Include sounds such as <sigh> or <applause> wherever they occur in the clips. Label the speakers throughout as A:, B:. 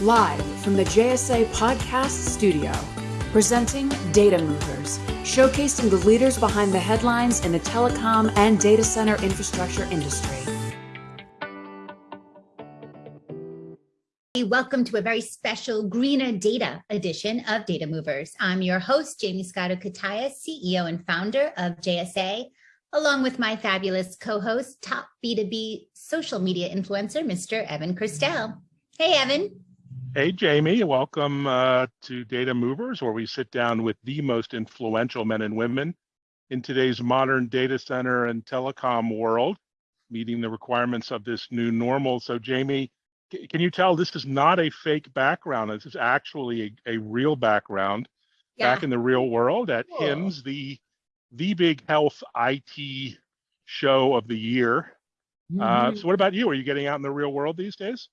A: Live from the JSA Podcast Studio, presenting Data Movers, showcasing the leaders behind the headlines in the telecom and data center infrastructure industry.
B: Welcome to a very special Greener Data edition of Data Movers. I'm your host, Jamie Scotto Cutaia, CEO and founder of JSA, along with my fabulous co-host, top B2B social media influencer, Mr. Evan Kirstel. Hey, Evan.
C: Hey, Jamie, welcome uh, to Data Movers, where we sit down with the most influential men and women in today's modern data center and telecom world, meeting the requirements of this new normal. So, Jamie, can you tell this is not a fake background? This is actually a, a real background yeah. back in the real world at cool. HIMSS, the the big health IT show of the year. Mm -hmm. uh, mm-hmm. so what about you? Are you getting out in the real world these days?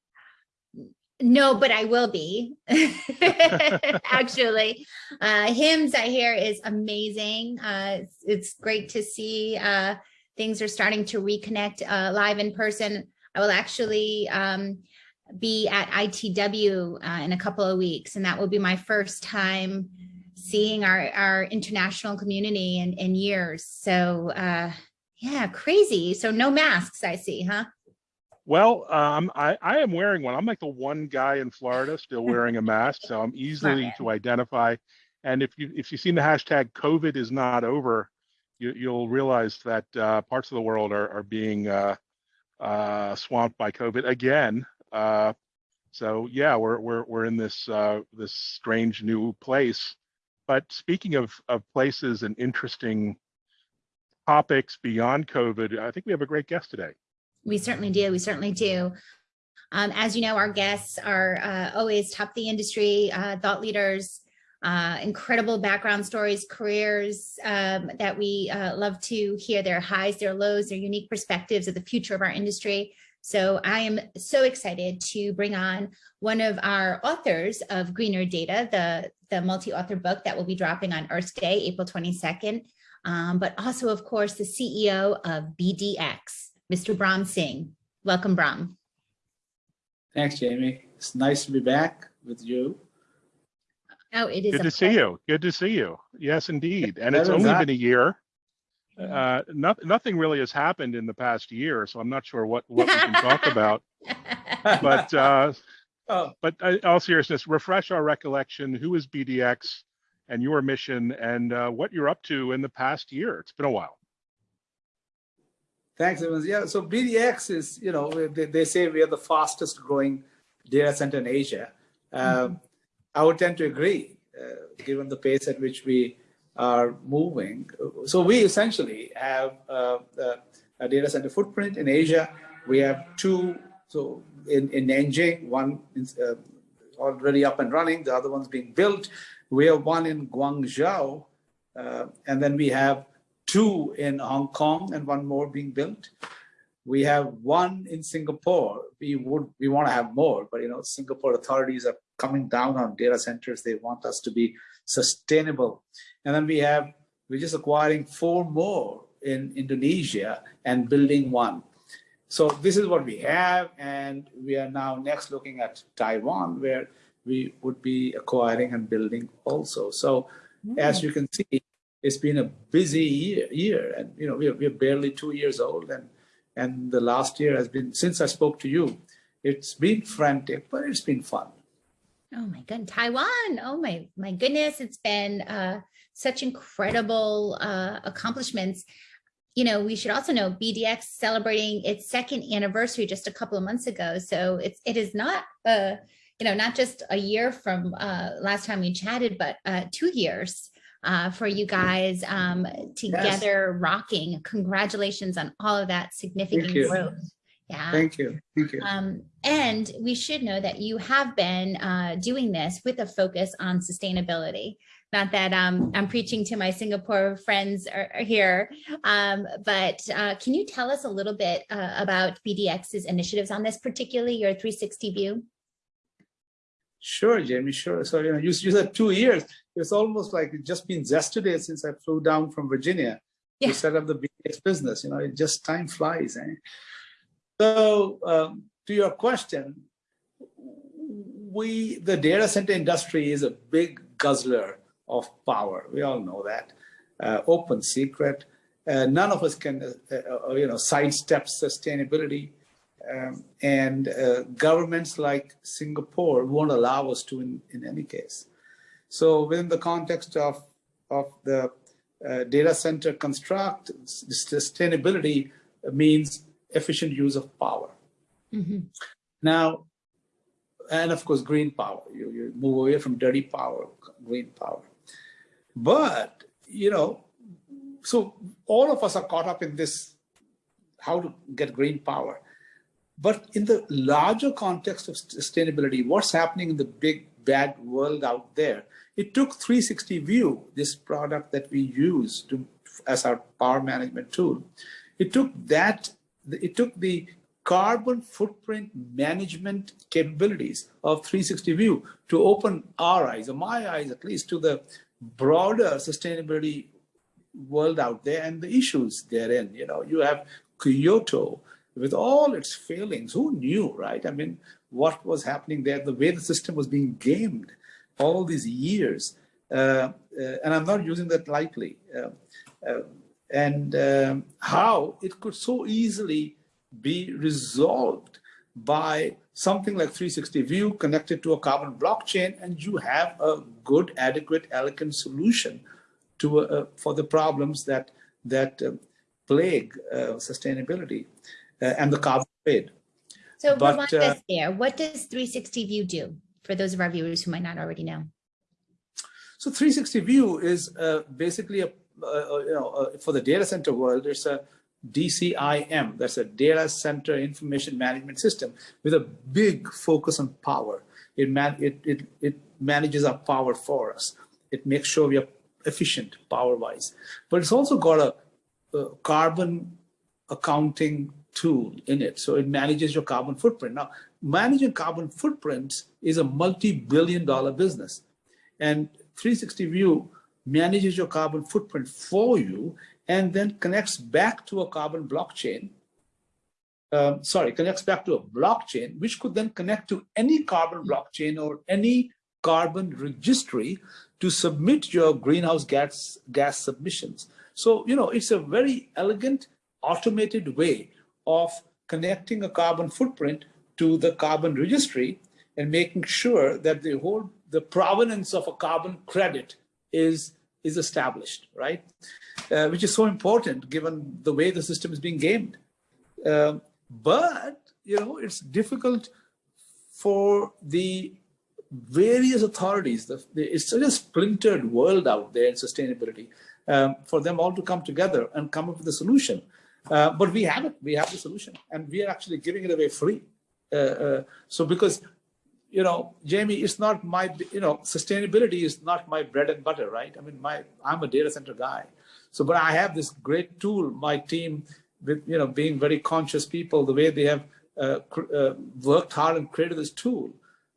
B: No, but I will be, <laughs> actually. Uh, HIMSS, I hear, is amazing. Uh, it's, it's, great to see uh, things are starting to reconnect uh, live in person. I will actually um, be at ITW uh, in a couple of weeks, and that will be my first time seeing our, our international community in, in years. So uh, yeah, crazy. So no masks, I see, huh?
C: Well, um, I, I am wearing one. I'm like the one guy in Florida still <laughs> wearing a mask, so I'm easily to identify. And if you if you've seen the hashtag COVID is not over, you, will realize that uh, parts of the world are, are being uh, uh, swamped by COVID again. Uh, so yeah, we're we're we're in this uh, this strange new place. But speaking of of places and interesting topics beyond COVID, I think we have a great guest today.
B: We certainly do. We certainly do. Um, as you know, our guests are uh, always top the industry, uh, thought leaders, uh, incredible background stories, careers um, that we uh, love to hear their highs, their lows, their unique perspectives of the future of our industry. So I am so excited to bring on one of our authors of Greener Data, the, the multi-author book that will be dropping on Earth Day, April 22nd, um, but also, of course, the CEO of BDX. Mr. Brahm Singh. Welcome, Brahm.
D: Thanks, Jamie. It's nice to be back with you.
B: Oh, it is
C: good to see you. Good to see you. Yes, indeed. And it's only been a year. Uh, no, nothing really has happened in the past year, so I'm not sure what, what we can talk about. <laughs> But uh, oh. but uh, all seriousness, refresh our recollection. Who is BDX and your mission and uh, what you're up to in the past year? It's been a while.
D: Thanks, Evans. Yeah, so BDX is, you know, they, they say we are the fastest growing data center in Asia. mm -hmm. I would tend to agree, uh, given the pace at which we are moving. So we essentially have uh, a data center footprint in Asia. We have two, so in, in Nanjing, one is uh, already up and running, the other one's being built. We have one in Guangzhou, uh, and then we have two in Hong Kong and one more being built. We have one in Singapore. We would we want to have more, but you know, Singapore authorities are coming down on data centers. They want us to be sustainable. And then we have we're just acquiring four more in Indonesia and building one. So this is what we have, and we are now next looking at Taiwan, where we would be acquiring and building also. So mm. as you can see, it's been a busy year, year and you know we're, we're barely two years old and and the last year has been since I spoke to you it's been frantic but it's been fun.
B: Oh my god Taiwan! Oh my my goodness it's been uh such incredible uh accomplishments. You know we should also know BDX celebrating its second anniversary just a couple of months ago so it's it is not uh you know not just a year from uh last time we chatted but uh two years uh, for you guys um, together yes. rocking. Congratulations on all of that significant growth.
D: Yeah. Thank you. Thank you.
B: Um, and we should know that you have been uh, doing this with a focus on sustainability. Not that um, I'm preaching to my Singapore friends are, are here, um, but uh, can you tell us a little bit uh, about BDX's initiatives on this, particularly your 360 view?
D: Sure, Jamie, sure. So, you know, you, you said two years. It's almost like it just been yesterday since I flew down from Virginia yeah. to set up the BDX business. You know, it just time flies. Eh? So, um, to your question, we, the data center industry is a big guzzler of power. We all know that. Uh, open secret. Uh, none of us can, uh, uh you know, sidestep sustainability. Um, and uh, governments like Singapore won't allow us to in, in any case. So within the context of, of the uh, data center construct, sustainability means efficient use of power. Mm -hmm. Now, and of course, green power. You, you move away from dirty power, green power. But, you know, so all of us are caught up in this, how to get green power. But in the larger context of sustainability, what's happening in the big bad world out there, it took 360 View, this product that we use to, as our power management tool. It took that, it took the carbon footprint management capabilities of 360 View to open our eyes, or my eyes at least, to the broader sustainability world out there and the issues therein. You know, you have Kyoto with all its failings. Who knew, right? I mean, what was happening there, the way the system was being gamed all these years. Uh, uh, and I'm not using that lightly. Uh, uh and um, how it could so easily be resolved by something like 360 view connected to a carbon blockchain and you have a good adequate elegant solution to uh, for the problems that that uh, plague uh, sustainability and the carbon trade
B: so but, remind us uh, there what does 360 view do for those of our viewers who might not already know
D: so 360 view is uh, basically a you know for the data center world there's a DCIM, that's a data center information management system with a big focus on power. It, man, it, it, it manages our power for us. It makes sure we are efficient power-wise. But it's also got a, a, carbon accounting tool in it. So it manages your carbon footprint. Now, managing carbon footprints is a multi-billion dollar business. And 360 View manages your carbon footprint for you and then connects back to a carbon blockchain. Um, sorry, connects back to a blockchain, which could then connect to any carbon blockchain or any carbon registry to submit your greenhouse gas, gas submissions. So, you know, it's a very elegant, automated way of connecting a carbon footprint to the carbon registry and making sure that the whole, the provenance of a carbon credit is is established, right? Uh, which is so important given the way the system is being gamed. Um, but, you know, it's difficult for the various authorities, the, the, it's such a splintered world out there in sustainability, um, for them all to come together and come up with a solution. Uh, but we have it, we have the solution, and we are actually giving it away free. Uh, uh so because you know, Jamie, it's not my, you know, sustainability is not my bread and butter, right? I mean, my, I'm a data center guy. So, but I have this great tool, my team with, you know, being very conscious people, the way they have uh, uh, worked hard and created this tool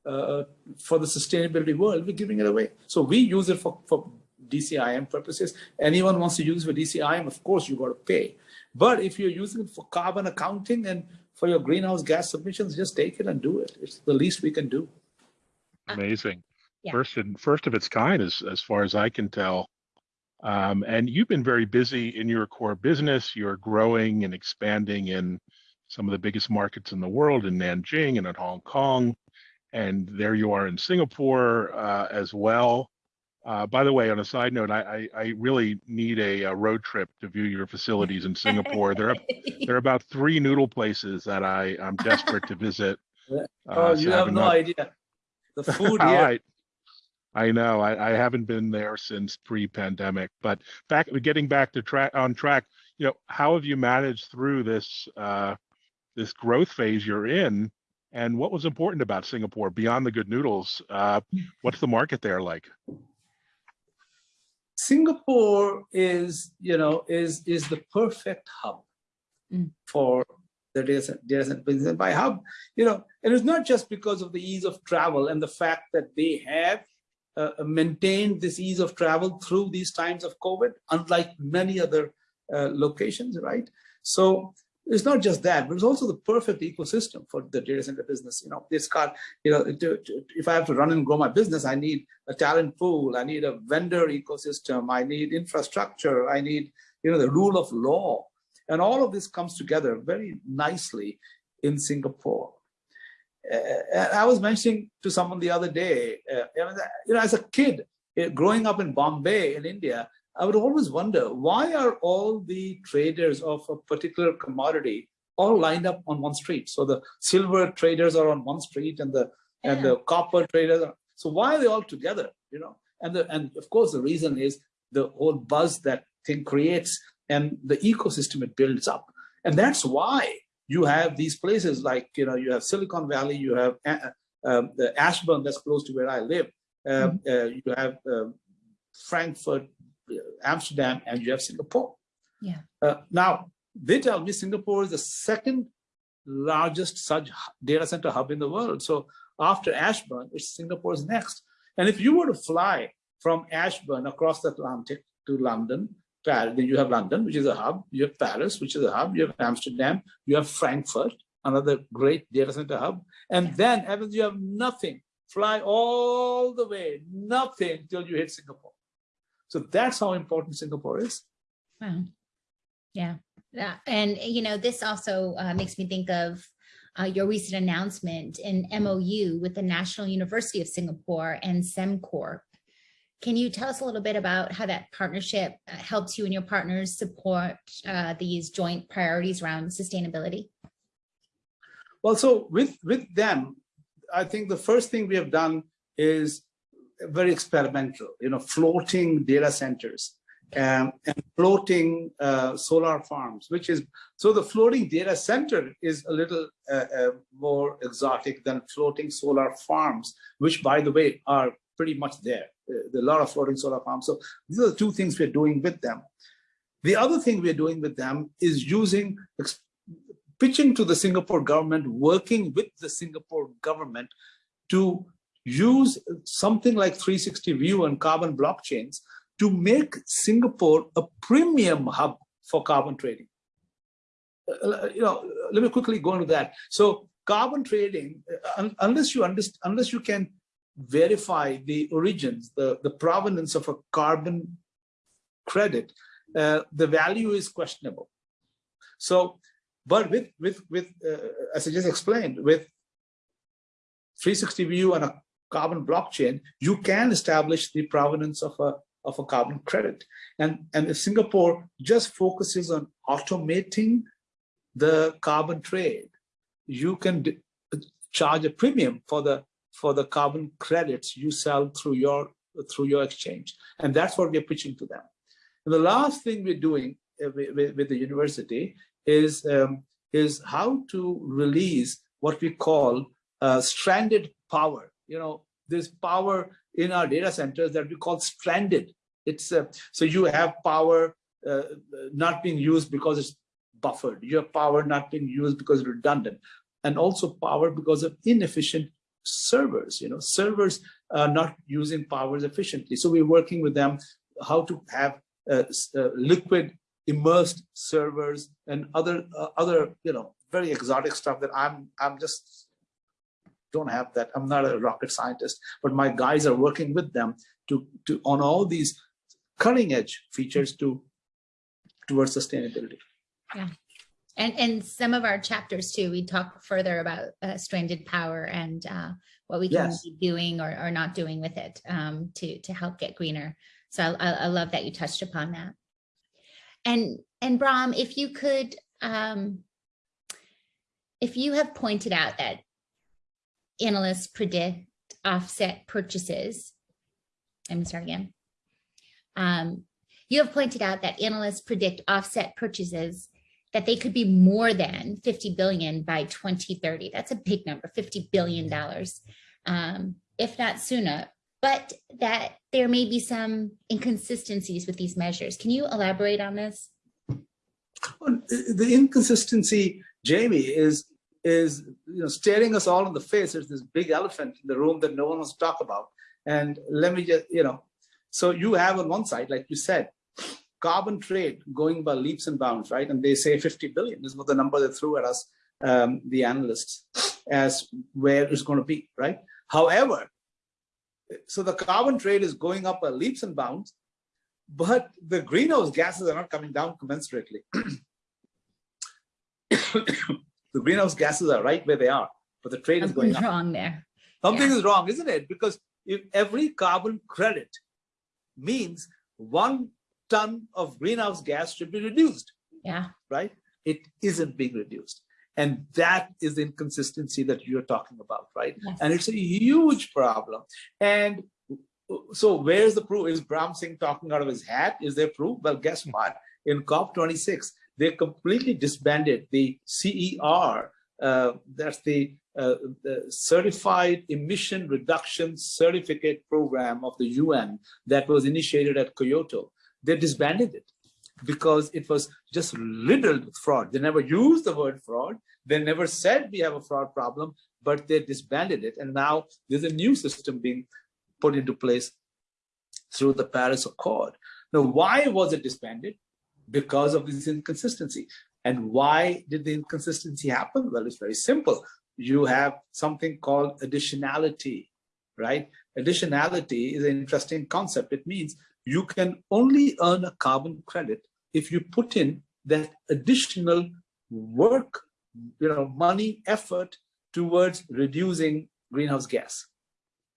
D: uh, for the sustainability world, we're giving it away. So we use it for, for DCIM purposes. Anyone wants to use it for DCIM, of course, you got to pay. But if you're using it for carbon accounting and for your greenhouse gas submissions, just take it and do it. It's the least we can do.
C: Amazing. Yeah. First and first of its kind, as as far as I can tell. Um, and you've been very busy in your core business. You're growing and expanding in some of the biggest markets in the world, in Nanjing and in Hong Kong, and there you are in Singapore uh, as well. Uh, by the way, on a side note, I, I, I really need a, a, road trip to view your facilities in Singapore. there are <laughs> there are about three noodle places that I I'm desperate to visit. <laughs>
D: Uh, oh, you so have no idea. The <laughs> food here.
C: I, I know. I, I haven't been there since pre-pandemic. But back getting back to track on track. You know, how have you managed through this uh, this growth phase you're in? And what was important about Singapore beyond the good noodles? Uh, what's the market there like?
D: Singapore is, you know, is is the perfect hub mm. for the data center, data center business. And by hub, you know, it is not just because of the ease of travel and the fact that they have uh, maintained this ease of travel through these times of COVID, unlike many other uh, locations, right? So it's not just that, but it's also the perfect ecosystem for the data center business. You know, it's got, you know, to, to, if I have to run and grow my business, I need a talent pool, I need a vendor ecosystem, I need infrastructure, I need, you know, the rule of law. And all of this comes together very nicely in Singapore. Uh, I was mentioning to someone the other day, uh, you know, as a kid, uh, growing up in Bombay in India, I would always wonder, why are all the traders of a particular commodity all lined up on one street? So the silver traders are on one street and the yeah. and the copper traders are, so why are they all together, you know? And the, and of course the reason is the whole buzz that thing creates and the ecosystem it builds up. And that's why you have these places like, you know, you have Silicon Valley, you have uh, uh, the Ashburn that's close to where I live, uh, mm -hmm. you have um, Frankfurt, Amsterdam, and you have Singapore.
B: Yeah.
D: Uh, now, they tell me Singapore is the second largest such data center hub in the world. So after Ashburn, it's Singapore's next. And if you were to fly from Ashburn across the Atlantic to London, Paris, then you have London, which is a hub, you have Paris, which is a hub, you have Amsterdam, you have Frankfurt, another great data center hub. And then, Evans, you have nothing. Fly all the way, nothing till you hit Singapore. So that's how important Singapore is.
B: Wow. Yeah. yeah. And, you know, this also uh, makes me think of uh, your recent announcement in MOU with the National University of Singapore and Sembcorp. Can you tell us a little bit about how that partnership uh, helps you and your partners support uh, these joint priorities around sustainability?
D: Well, so with, with them, I think the first thing we have done is very experimental, you know, floating data centers um, and floating uh, solar farms, which is, so the floating data center is a little uh, uh, more exotic than floating solar farms, which by the way, are pretty much there. Uh, there are a lot of floating solar farms. So these are the two things we're doing with them. The other thing we're doing with them is using, pitching to the Singapore government, working with the Singapore government to use something like 360 view and carbon blockchains to make Singapore a premium hub for carbon trading. Uh, you know, let me quickly go into that. So carbon trading, uh, unless you understand, unless you can verify the origins, the, the provenance of a carbon credit, uh, the value is questionable. So, but with, with, with uh, as I just explained, with 360 view and a carbon blockchain, you can establish the provenance of a, of a carbon credit. And, and if Singapore just focuses on automating the carbon trade, you can charge a premium for the for the carbon credits you sell through your through your exchange. And that's what we're pitching to them. And the last thing we're doing uh, with, with the university is, um, is how to release what we call uh, stranded power you know, there's power in our data centers that we call stranded. It's uh, so you have power uh, not being used because it's buffered. You have power not being used because redundant, and also power because of inefficient servers. You know, servers are not using powers efficiently. So we're working with them how to have uh, uh liquid immersed servers and other uh, other you know very exotic stuff that I'm I'm just don't have that. I'm not a rocket scientist, but my guys are working with them to, to on all these cutting edge features to towards sustainability.
B: Yeah. And, and some of our chapters too, we talk further about uh, stranded power and uh, what we can yes. be doing or, or not doing with it um, to, to help get greener. So I, I, love that you touched upon that. And, and Brahm, if you could, um, if you have pointed out that analysts predict offset purchases. Let me start again. Um, you have pointed out that analysts predict offset purchases that they could be more than 50 billion by 2030. That's a big number, 50 billion dollars, um, if not sooner. But that there may be some inconsistencies with these measures. Can you elaborate on this?
D: Well, the inconsistency, Jamie, is is you know staring us all in the face. There's this big elephant in the room that no one wants to talk about. And let me just, you know, so you have on one side, like you said, carbon trade going by leaps and bounds, right? And they say 50 billion is what the number they threw at us, um, the analysts, as where it's going to be, right? However, so the carbon trade is going up by leaps and bounds, but the greenhouse gases are not coming down commensurately. <coughs> <coughs> the greenhouse gases are right where they are, but the trade is going
B: Something's
D: up.
B: wrong there.
D: Something
B: Yeah.
D: is wrong, isn't it? Because if every carbon credit means one ton of greenhouse gas should be reduced,
B: Yeah.
D: right? It isn't being reduced. And that is the inconsistency that you're talking about, right?
B: Yes.
D: And it's a huge problem. And so where's the proof? Is Brahm Singh talking out of his hat? Is there proof? Well, guess what? In COP26, they completely disbanded the CER, uh, that's the, uh, the Certified Emission Reduction Certificate Program of the UN that was initiated at Kyoto. They disbanded it because it was just riddled with fraud. They never used the word fraud. They never said we have a fraud problem, but they disbanded it. And now there's a new system being put into place through the Paris Accord. Now, why was it disbanded? Because of this inconsistency. And why did the inconsistency happen? Well, it's very simple. You have something called additionality, right? Additionality is an interesting concept. It means you can only earn a carbon credit if you put in that additional work, you know, money, effort towards reducing greenhouse gas.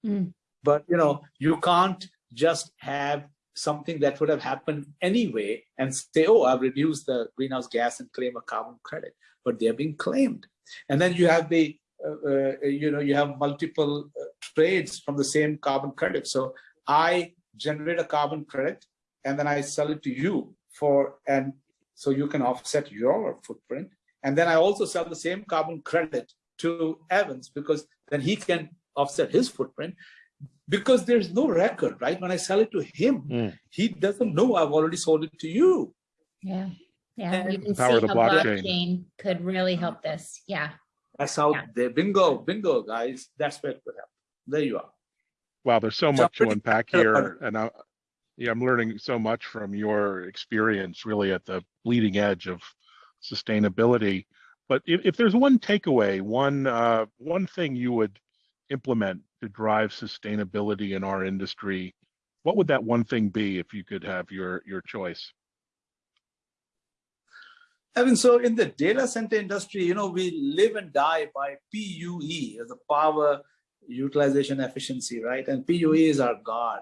B: Mm.
D: But, you know, you can't just have something that would have happened anyway and say, oh, I've reduced the greenhouse gas and claim a carbon credit, but they're being claimed. And then you have the, uh, uh, you know, you have multiple uh, trades from the same carbon credit. So I generate a carbon credit and then I sell it to you for, and so you can offset your footprint. And then I also sell the same carbon credit to Evans because then he can offset his footprint because there's no record, right? When I sell it to him,
C: Mm.
D: he doesn't know I've already sold it to you.
B: Yeah. Yeah. You can
C: Power
B: see
C: of the
B: how
C: blockchain.
B: blockchain could really help this. Yeah.
D: That's how
B: Yeah.
D: they bingo, bingo, guys. That's where it could happen. There you are.
C: Wow, there's so
D: So
C: much to unpack here, and I, yeah, I'm learning so much from your experience, really at the bleeding edge of sustainability. But if, if there's one takeaway, one uh, one thing you would implement to drive sustainability in our industry, what would that one thing be if you could have your your choice?
D: Evan, so in the data center industry, you know, we live and die by PUE as a power utilization efficiency, right? And PUE is our God.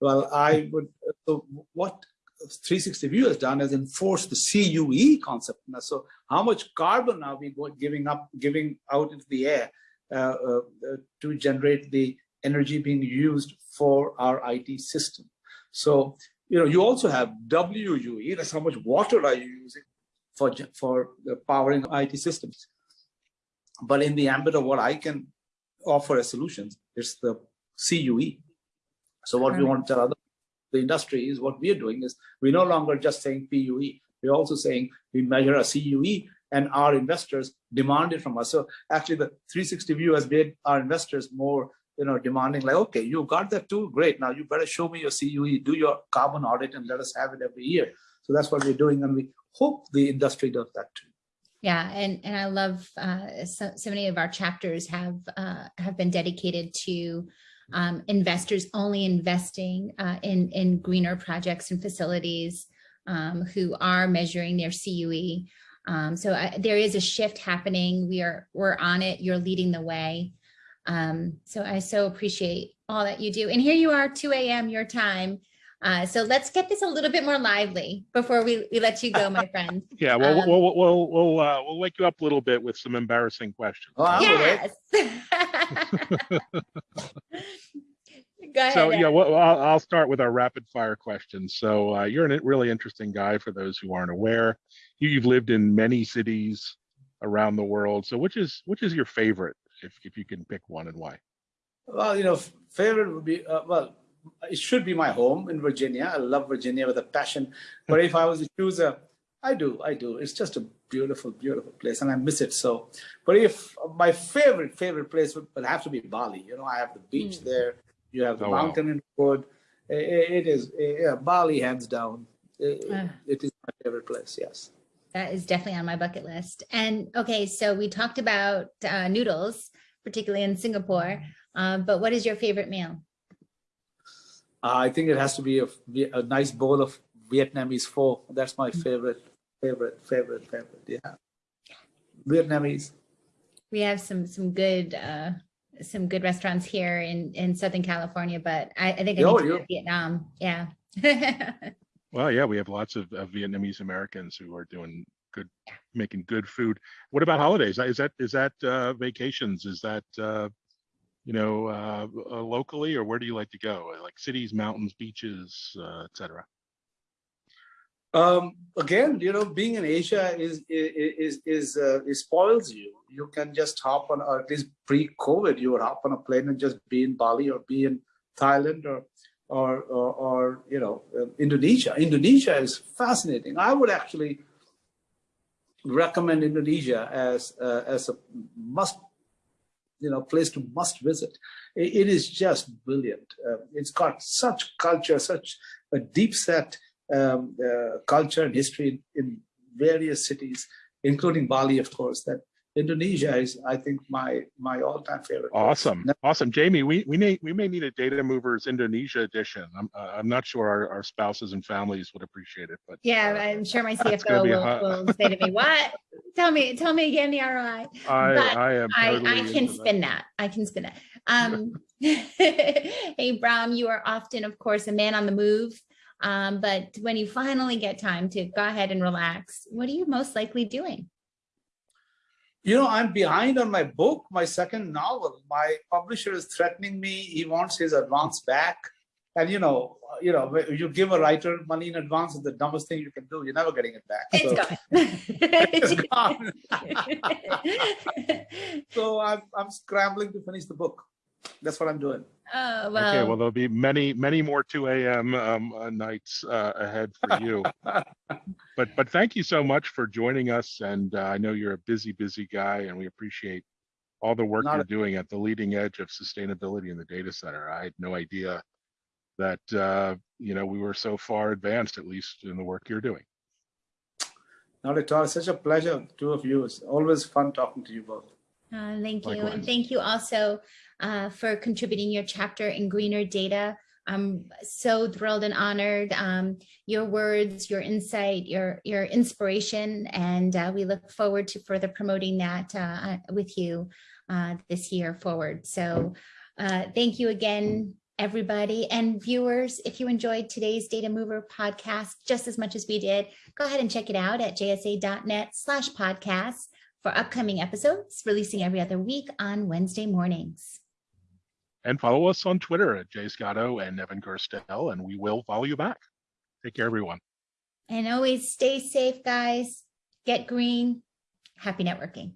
D: Well, I would, so what 360 View has done is enforce the CUE concept. So how much carbon are we giving up, giving out into the air Uh, uh, to generate the energy being used for our IT system? So, you know, you also have WUE, that's how much water are you using for, for the powering IT systems. But in the ambit of what I can offer as solutions, it's the CUE. So what we want to tell other the industry is what we are doing is we're no longer just saying PUE. We're also saying we measure a CUE and our investors demand it from us. So actually the 360 view has made our investors more you know, demanding like, okay, you got that too, great. Now you better show me your CUE, do your carbon audit and let us have it every year. So that's what we're doing. And we hope the industry does that too.
B: Yeah, and and I love uh, so so many of our chapters have uh, have been dedicated to um, investors only investing uh, in in greener projects and facilities um, who are measuring their CUE. Um, so I, there is a shift happening. We are we're on it. You're leading the way. Um, so I so appreciate all that you do. And here you are, 2 a.m. your time. Uh, so let's get this a little bit more lively before we, we let you go, my <laughs> friend.
C: Yeah, well,
B: Um,
C: we'll we'll we'll we'll, uh, we'll wake you up a little bit with some embarrassing questions.
D: Oh, I'm with it.
B: Yes. <laughs> Go ahead.
C: So yeah, well, I'll, I'll start with our rapid fire questions. So uh, you're a really interesting guy for those who aren't aware. You, you've lived in many cities around the world. So which is which is your favorite, if if you can pick one and why?
D: Well, you know, favorite would be, uh, well, it should be my home in Virginia. I love Virginia with a passion. But if I was to choose a, I do, I do. It's just a beautiful, beautiful place and I miss it so. But if my favorite, favorite place would, would have to be Bali. You know, I have the beach
B: Mm.
D: there. You have the
C: Oh,
D: mountain in the wood. I- I- It is, yeah, Bali hands down. it,
B: Ah.
D: it is my favorite place. Yes.
B: That is definitely on my bucket list. And okay, so we talked about uh, noodles, particularly in Singapore. Um, but what is your favorite meal?
D: Uh, I think it has to be a, a nice bowl of Vietnamese pho. That's my favorite, favorite, favorite, favorite. Yeah. Vietnamese.
B: We have some some good uh, some good restaurants here in in Southern California, but I, I think I need to go to Vietnam. Yeah. <laughs>
C: Well, yeah, we have lots of, of Vietnamese Americans who are doing good, making good food. What about holidays? Is that is that uh, vacations? Is that uh, you know uh, uh, locally, or where do you like to go? Like cities, mountains, beaches, uh, etc.
D: Um, again, you know, being in Asia is is is uh, it spoils you. You can just hop on, or at least pre-COVID, you would hop on a plane and just be in Bali or be in Thailand or or or, or you know uh, Indonesia. Indonesia is fascinating. I would actually recommend Indonesia as uh, as a must you know place to must visit. It, it is just brilliant. Uh, it's got such culture, such a deep set um, uh, culture and history in various cities, including Bali, of course. That Indonesia is, I think, my my all-time favorite.
C: Awesome,
D: No-
C: awesome, Jamie. We we may we may need a Data Movers Indonesia edition. I'm uh, I'm not sure our, our spouses and families would appreciate it, but
B: yeah,
C: uh,
B: I'm sure my <laughs> CFO will, will <laughs> say to me, "What? tell me, tell me again the ROI."
C: I I am.
B: I,
C: totally
B: I can
C: into that.
B: spin that. I can spin that. Um, <laughs> hey, Brahm, you are often, of course, a man on the move. Um, but when you finally get time to go ahead and relax, what are you most likely doing?
D: You know, I'm behind on my book, my second novel. My publisher is threatening me. He wants his advance back. And you know, you know, you give a writer money in advance is the dumbest thing you can do. You're never getting it back.
B: It's
D: So-
B: gone. <laughs> <laughs>
D: it's gone. <laughs> so I'm I'm scrambling to finish the book. That's what I'm doing.
B: oh,
C: Okay,
B: well,
C: well, there'll be many, many more 2 a.m. Um, uh, nights uh, ahead for <laughs> you. but but thank you so much for joining us. And uh, I know you're a busy, busy guy, and we appreciate all the work
D: Not
C: you're doing at the leading edge of sustainability in the data center. I had no idea that uh, you know we were so far advanced, at least in the work you're doing.
D: Not at all. Such a pleasure, two of you. It's always fun talking to you both.
B: Uh, thank you. And thank you also uh, for contributing your chapter in Greener Data. I'm so thrilled and honored. Um, your words, your insight, your your inspiration, and uh, we look forward to further promoting that uh, with you uh, this year forward. So uh, thank you again, everybody and viewers. If you enjoyed today's Data Mover podcast just as much as we did, go ahead and check it out at jsa.net slash podcasts for upcoming episodes releasing every other week on Wednesday mornings.
C: And follow us on Twitter at Jay Scotto and Evan Kirstel, and we will follow you back. Take care, everyone.
B: And always stay safe, guys. Get green. Happy networking.